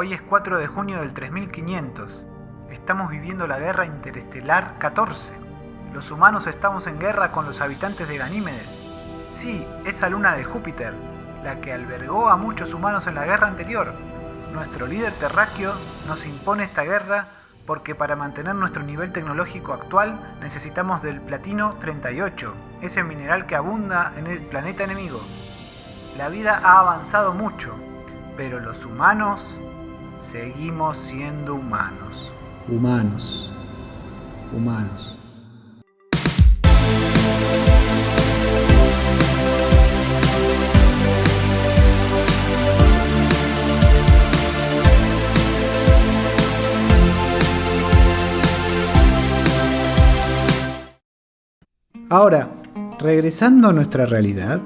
Hoy es 4 de junio del 3500. Estamos viviendo la guerra interestelar 14. Los humanos estamos en guerra con los habitantes de Ganímedes. Sí, esa luna de Júpiter, la que albergó a muchos humanos en la guerra anterior. Nuestro líder terráqueo nos impone esta guerra porque para mantener nuestro nivel tecnológico actual necesitamos del platino 38, ese mineral que abunda en el planeta enemigo. La vida ha avanzado mucho, pero los humanos seguimos siendo humanos. Humanos. Humanos. Ahora, regresando a nuestra realidad,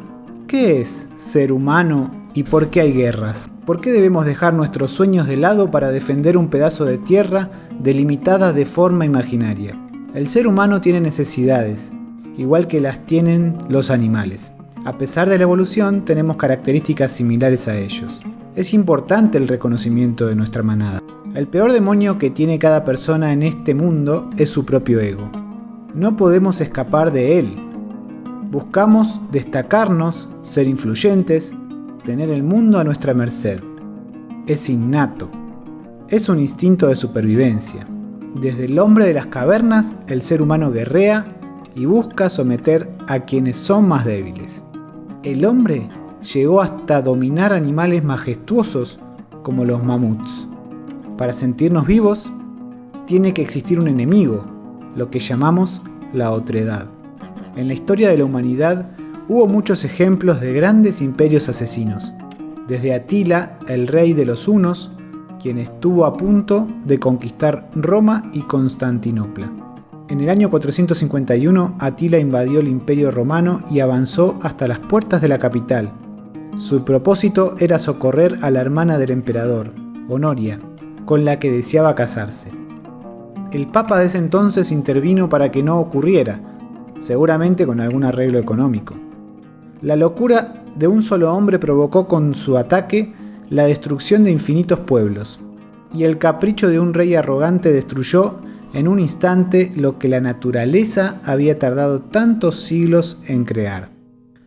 ¿qué es ser humano y por qué hay guerras? ¿Por qué debemos dejar nuestros sueños de lado para defender un pedazo de tierra delimitada de forma imaginaria? El ser humano tiene necesidades, igual que las tienen los animales. A pesar de la evolución, tenemos características similares a ellos. Es importante el reconocimiento de nuestra manada. El peor demonio que tiene cada persona en este mundo es su propio ego. No podemos escapar de él. Buscamos destacarnos, ser influyentes, tener el mundo a nuestra merced. Es innato. Es un instinto de supervivencia. Desde el hombre de las cavernas, el ser humano guerrea y busca someter a quienes son más débiles. El hombre llegó hasta dominar animales majestuosos como los mamuts. Para sentirnos vivos, tiene que existir un enemigo, lo que llamamos la otredad. En la historia de la humanidad hubo muchos ejemplos de grandes imperios asesinos, desde Atila, el rey de los hunos, quien estuvo a punto de conquistar Roma y Constantinopla. En el año 451 Atila invadió el imperio romano y avanzó hasta las puertas de la capital. Su propósito era socorrer a la hermana del emperador, Honoria, con la que deseaba casarse el Papa de ese entonces intervino para que no ocurriera, seguramente con algún arreglo económico. La locura de un solo hombre provocó con su ataque la destrucción de infinitos pueblos, y el capricho de un rey arrogante destruyó en un instante lo que la naturaleza había tardado tantos siglos en crear.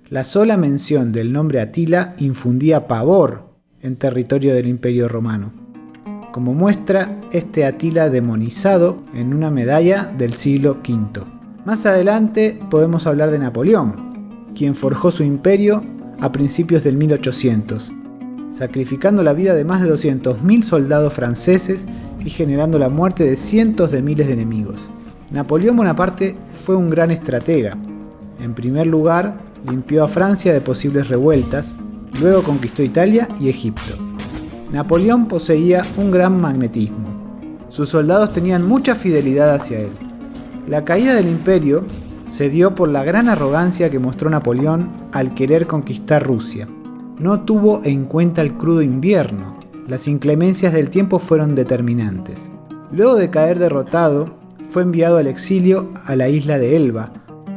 La sola mención del nombre Atila infundía pavor en territorio del Imperio Romano como muestra este Atila demonizado en una medalla del siglo V. Más adelante podemos hablar de Napoleón, quien forjó su imperio a principios del 1800, sacrificando la vida de más de 200.000 soldados franceses y generando la muerte de cientos de miles de enemigos. Napoleón Bonaparte fue un gran estratega. En primer lugar, limpió a Francia de posibles revueltas, luego conquistó Italia y Egipto. Napoleón poseía un gran magnetismo. Sus soldados tenían mucha fidelidad hacia él. La caída del imperio se dio por la gran arrogancia que mostró Napoleón al querer conquistar Rusia. No tuvo en cuenta el crudo invierno. Las inclemencias del tiempo fueron determinantes. Luego de caer derrotado, fue enviado al exilio a la isla de Elba.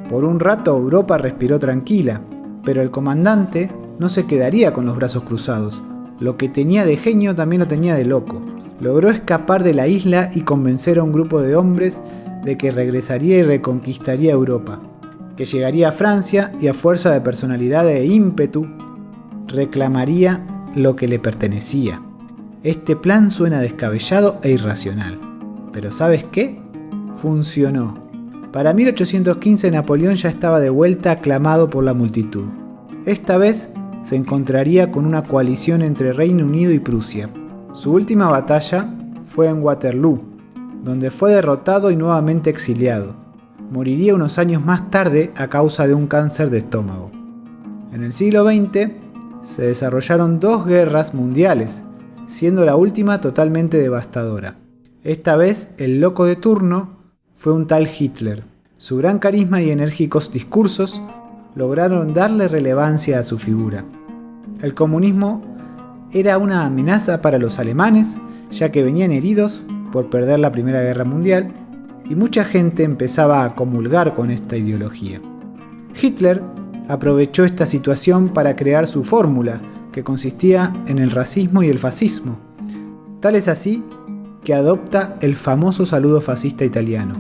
Por un rato Europa respiró tranquila, pero el comandante no se quedaría con los brazos cruzados. Lo que tenía de genio también lo tenía de loco. Logró escapar de la isla y convencer a un grupo de hombres de que regresaría y reconquistaría Europa, que llegaría a Francia y a fuerza de personalidad e ímpetu reclamaría lo que le pertenecía. Este plan suena descabellado e irracional. Pero ¿sabes qué? Funcionó. Para 1815 Napoleón ya estaba de vuelta aclamado por la multitud. Esta vez se encontraría con una coalición entre Reino Unido y Prusia. Su última batalla fue en Waterloo, donde fue derrotado y nuevamente exiliado. Moriría unos años más tarde a causa de un cáncer de estómago. En el siglo XX se desarrollaron dos guerras mundiales, siendo la última totalmente devastadora. Esta vez el loco de turno fue un tal Hitler. Su gran carisma y enérgicos discursos lograron darle relevancia a su figura. El comunismo era una amenaza para los alemanes, ya que venían heridos por perder la Primera Guerra Mundial, y mucha gente empezaba a comulgar con esta ideología. Hitler aprovechó esta situación para crear su fórmula, que consistía en el racismo y el fascismo. Tal es así que adopta el famoso saludo fascista italiano.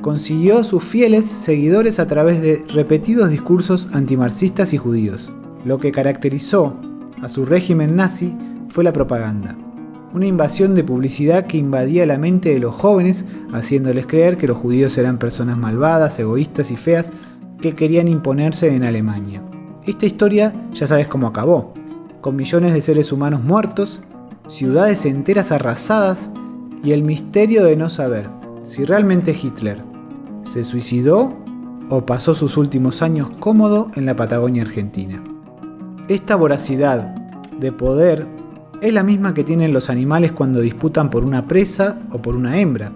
Consiguió sus fieles seguidores a través de repetidos discursos antimarxistas y judíos. Lo que caracterizó a su régimen nazi fue la propaganda. Una invasión de publicidad que invadía la mente de los jóvenes, haciéndoles creer que los judíos eran personas malvadas, egoístas y feas que querían imponerse en Alemania. Esta historia ya sabes cómo acabó, con millones de seres humanos muertos, ciudades enteras arrasadas y el misterio de no saber si realmente Hitler se suicidó o pasó sus últimos años cómodo en la Patagonia Argentina. Esta voracidad de poder es la misma que tienen los animales cuando disputan por una presa o por una hembra.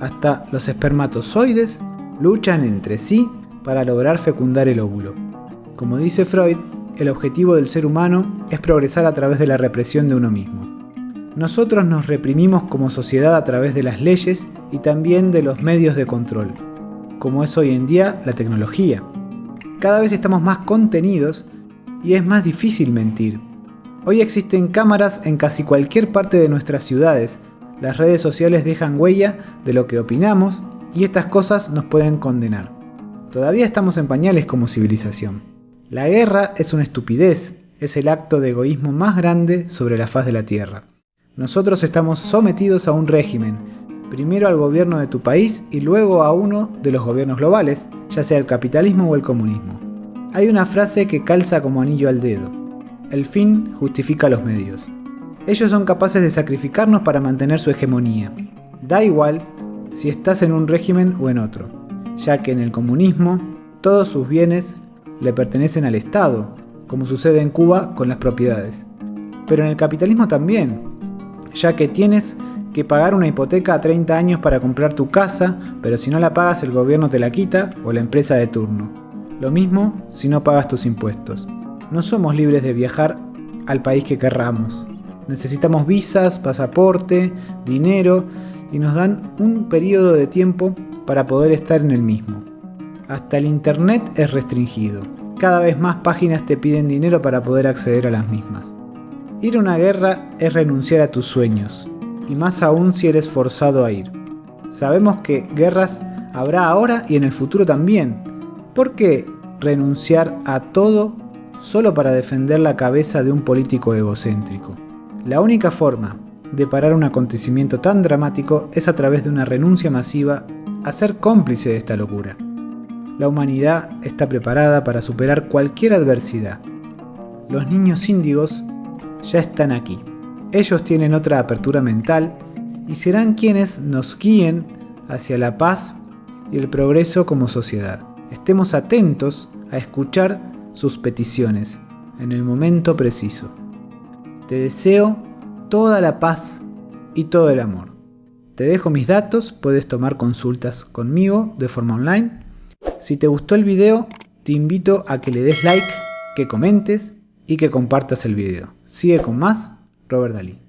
Hasta los espermatozoides luchan entre sí para lograr fecundar el óvulo. Como dice Freud, el objetivo del ser humano es progresar a través de la represión de uno mismo. Nosotros nos reprimimos como sociedad a través de las leyes y también de los medios de control, como es hoy en día la tecnología. Cada vez estamos más contenidos y es más difícil mentir. Hoy existen cámaras en casi cualquier parte de nuestras ciudades. Las redes sociales dejan huella de lo que opinamos y estas cosas nos pueden condenar. Todavía estamos en pañales como civilización. La guerra es una estupidez, es el acto de egoísmo más grande sobre la faz de la Tierra. Nosotros estamos sometidos a un régimen, primero al gobierno de tu país y luego a uno de los gobiernos globales, ya sea el capitalismo o el comunismo. Hay una frase que calza como anillo al dedo. El fin justifica los medios. Ellos son capaces de sacrificarnos para mantener su hegemonía. Da igual si estás en un régimen o en otro, ya que en el comunismo todos sus bienes le pertenecen al Estado, como sucede en Cuba con las propiedades. Pero en el capitalismo también, ya que tienes que pagar una hipoteca a 30 años para comprar tu casa, pero si no la pagas el gobierno te la quita o la empresa de turno. Lo mismo si no pagas tus impuestos. No somos libres de viajar al país que querramos. Necesitamos visas, pasaporte, dinero y nos dan un periodo de tiempo para poder estar en el mismo. Hasta el Internet es restringido. Cada vez más páginas te piden dinero para poder acceder a las mismas. Ir a una guerra es renunciar a tus sueños, y más aún si eres forzado a ir. Sabemos que guerras habrá ahora y en el futuro también. ¿Por qué renunciar a todo solo para defender la cabeza de un político egocéntrico? La única forma de parar un acontecimiento tan dramático es a través de una renuncia masiva a ser cómplice de esta locura. La humanidad está preparada para superar cualquier adversidad. Los niños índigos ya están aquí. Ellos tienen otra apertura mental y serán quienes nos guíen hacia la paz y el progreso como sociedad. Estemos atentos a escuchar sus peticiones en el momento preciso. Te deseo toda la paz y todo el amor. Te dejo mis datos, puedes tomar consultas conmigo de forma online. Si te gustó el video, te invito a que le des like, que comentes y que compartas el video. Sigue con más, Robert Dalí.